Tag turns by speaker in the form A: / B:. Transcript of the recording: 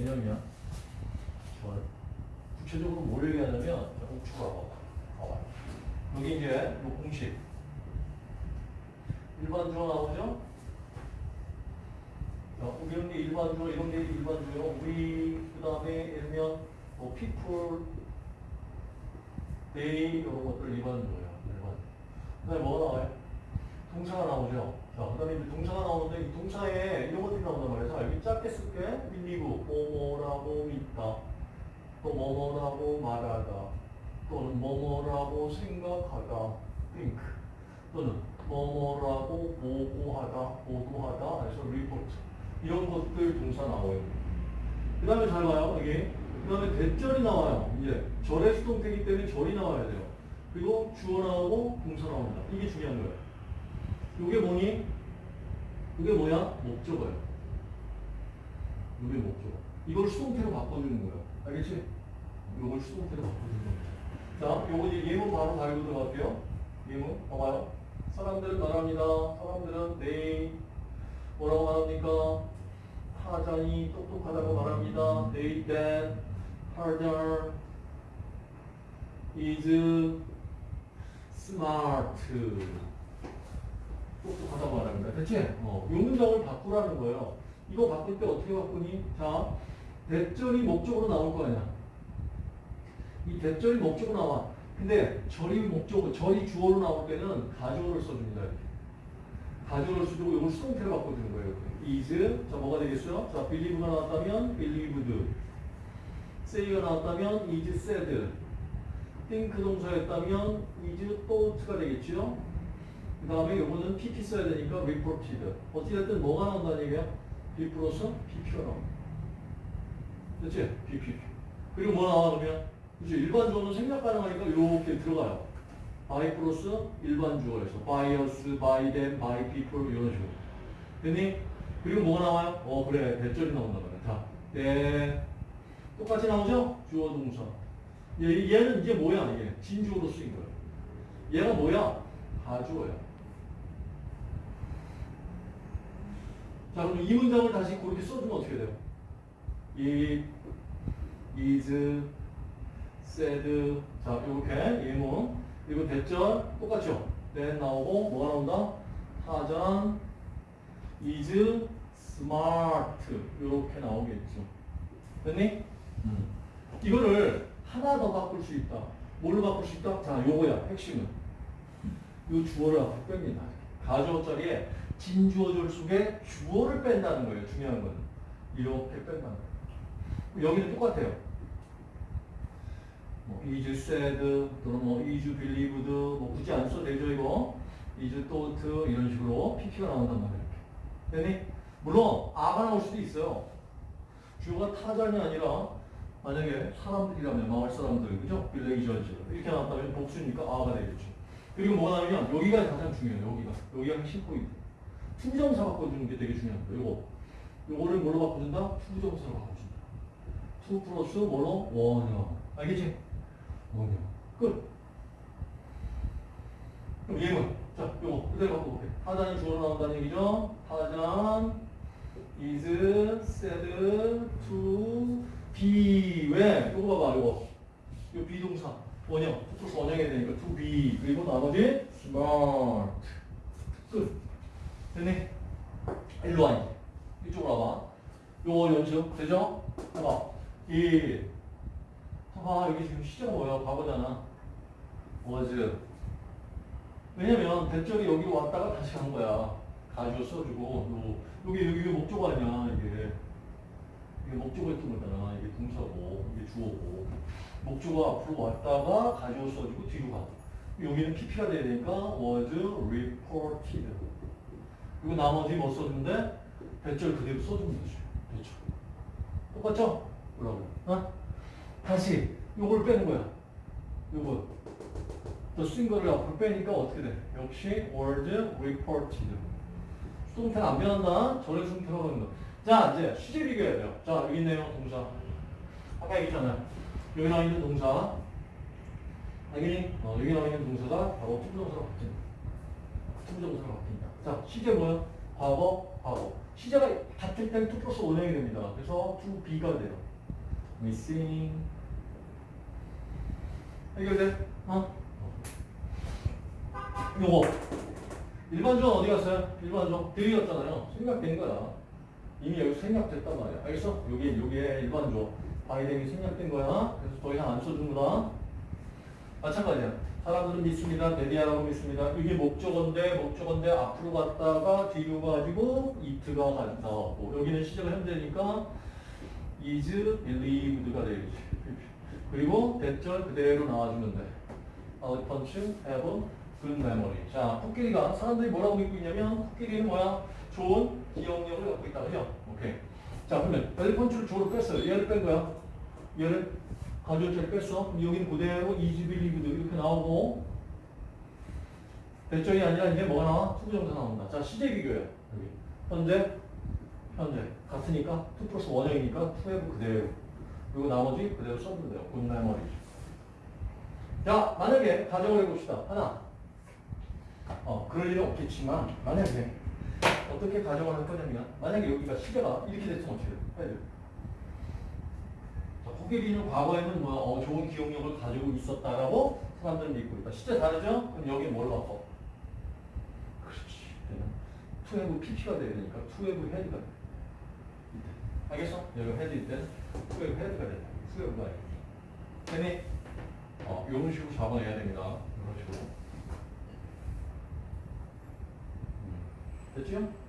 A: 개념이야. 절. 구체적으로 뭘 얘기하냐면 자, 우측으로 봐봐. 여기 이제 요 공식. 일반 주어 나오죠? 자, 이런 게 일반 주어, 이런 게 일반 주어. 우리 그 다음에 일면 뭐 people, they 이런 것들 일반 주어예요. 일반. 그다음에 뭐가 나와요? 동사가 나오죠. 자, 그 다음에 동사가 나오는데 이 동사에 이런 것들이 나온단 말이에요. 자, 여기 짧게 쓸게. believe, 뭐뭐라고 믿다. 또 뭐뭐라고 말하다. 또는 뭐뭐라고 생각하다. think. 또는 뭐뭐라고 보고하다, 보도하다. 그래서 report. 이런 것들 동사 나와요. 그 다음에 잘 봐요. 여기. 그 다음에 대절이 나와요. 이제 절의 수동태이기 때문에 절이 나와야 돼요. 그리고 주어 나오고 동사 나옵니다. 이게 중요한 거예요. 이게 뭐니? 이게 뭐야? 목적어예요. 이게 목적어. 이걸 수동태로 바꿔주는 거예요. 알겠지? 이걸 수동태로 바꿔주는 거예요. 자, 요거 이제 예문 바로 달고 들어갈게요. 예문, 봐봐요. 사람들은 말합니다. 사람들은 they 뭐라고 말합니까? 타잔이 똑똑하다고 말합니다. They that harder is smart. 똑똑하다고 말합니다. 대체 어, 이 문장을 바꾸라는 거예요. 이거 바꿀 때 어떻게 바꾸니? 자, 대절이 목적으로 나올 거 아니야. 이 대절이 목적으로 나와. 근데 절이 목적으로, 절이 주어로 나올 때는 가주어를 써줍니다. 이렇게. 가주어를 써주고 이걸 수동태로 바꿔주는 거예요. is, 자 뭐가 되겠어요? 자, believe가 나왔다면 believed, say가 나왔다면 is said, think 동사였다면 is thought가 되겠죠? 그 다음에 요거는 PP 써야 되니까 reported. 어찌됐든 뭐가 나온다는 얘기야? B 플러스 PP가 나온다. 그렇지? PP. 그리고 뭐 나와 그러면? 그죠? 일반 주어는 생략 가능하니까 이렇게 들어가요. by 플러스 일반 주어에서 by us, by them, by people 이런 식으로. 됐니? 그리고 뭐가 나와요? 어 그래 대절이 나온단 말이야. 자, 네. 똑같이 나오죠? 주어 동사. 얘, 얘는 이제 뭐야 이게? 진주어로 쓰인 거예요. 얘가 뭐야? 가주어야. 자, 그럼 이 문장을 다시 그렇게 써주면 어떻게 돼요? It is said. 자, 이렇게 예문. 그리고 대절 똑같죠? then 나오고 뭐가 나온다? 타전 is smart. 이렇게 나오겠죠. 됐니? 음. 이거를 하나 더 바꿀 수 있다. 뭘로 바꿀 수 있다? 자, 요거야. 핵심은. 요 주어를 앞으로 뺍니다. 가주어 자리에 진주어절 속에 주어를 뺀다는 거예요. 중요한 건. 이렇게 뺀다는 거예요. 여기는 똑같아요. 뭐 is said 또는 뭐 is believed 뭐 굳이 안 써도 되죠 이거. is thought 이런 식으로 PP가 나온단 말이에요. 되니? 물론 are가 나올 수도 있어요. 주어가 타잔이 아니라 만약에 사람들이라면 마을 사람들 그죠? villagers 이렇게 나왔다면 복수니까 are가 되겠죠. 그리고 뭐가 나오면 여기가 가장 중요해요. 여기가 여기가 핵심 포인트. to부정사 바꿔주는 게 되게 중요합니다. 요거 요거를 뭘로 바꿔준다? to부정사로 바꿔준다. to 플러스 뭐로? 원형. 알겠지? 원형. 끝. 그럼 예문. 자, 요거 그대로 바꿔볼게. 타잔이 주어로 나온다는 얘기죠. 타잔 is said to be 왜? 요거 봐봐 요거 요 be동사 원형 플러스 원형이 되니까 to be 그리고 나머지 smart 끝 됐니? 일로 와 이쪽으로 와봐. 요거 연습 되죠? 해봐. 이 봐봐. 여기 지금 시제가 뭐야? 과거잖아. was 왜냐면 대절이 여기로 왔다가 다시 간 거야. 가지고 써주고. 요, 여기 여기 목적어 아니야 이게. 이게 목적어였던 거잖아. 이게 동사고 이게 주어고. 목적어 앞으로 왔다가 가지고 써주고 뒤로 가. 여기는 PP가 되니까 was reported 그리고 나머지 뭐 써주는데 대절 그대로 써주면 되죠 대절 똑같죠? 뭐라고 어? 다시 요걸 빼는 거야 요거 또쓴 거를 앞으로 빼니까 어떻게 돼? 역시 was reported 수동태는 안 변한다. 전에 수동태로 하는 거. 자, 이제 시제 비교해야 돼요. 자, 여기 있네요. 동사. 아까 얘기했잖아요. 여기 나와 있는 동사. 여기, 어, 여기 나와 있는 동사가 바로 to부정사로 바뀐다. to부정사로 바뀐다. 자, 시제 뭐야? 과거, 과거. 시제가 같을 때는 2 플러스 원형이 됩니다. 그래서 2b가 돼요. missing. 해결돼? 어? 요거. 일반주어는 어디 갔어요? 일반주어. They였잖아요. 생략된 거야. 이미 여기 생략됐단 말이야. 알겠어? 요게, 요게 일반주어. 바이댕이 생략된 거야. 그래서 더 이상 안 써주는구나. 마찬가지야. 사람들은 믿습니다. 데디아라고 믿습니다. 이게 목적어인데, 목적어인데 앞으로 갔다가 뒤로 가지고 이트가 나왔고, 여기는 시제가 현재니까 is believed가 되겠지. 그리고 대절 그대로 나와주면 돼. Our punch have good memory. 자, 코끼리가 사람들이 뭐라고 믿고 있냐면 코끼리는 뭐야? 좋은 기억력을 갖고 있다. 그죠? 오케이. 자, 그러면 elephants를 주어로 뺐어요. 얘를 뺀 거야. 얘를 가져올 뺐어. 여기는 그대로 is believed 이렇게 나오고 that절이 아니라 이제 뭐가 나와? to부정사 나온다. 자, 시제 비교예요. 여기. 현재, 현재. 같으니까 2 플러스 원형이니까 2have 그대로. 그리고 나머지 그대로 써도 돼요. good memory. 자, 만약에 가정을 해봅시다. 하나. 어, 그럴 일은 없겠지만, 만약에, 어떻게 가정을 할 거냐면, 만약에 여기가 시제가 이렇게 됐으면 어떻게 돼요? 자, 코끼리는 과거에는 뭐, 어, 좋은 기억력을 가지고 있었다라고 사람들은 믿고 있다. 시제 다르죠? 그럼 여기 뭘 바꿔? 그렇지. to have PP가 돼야 되니까, to have had가 돼. 이때. 알겠어? 여기 had일 땐, to have had가 된다. to have가 아니고. 되니? 어, 이런 식으로 잡아내야 됩니다. 이런 식으로. 음. 됐죠?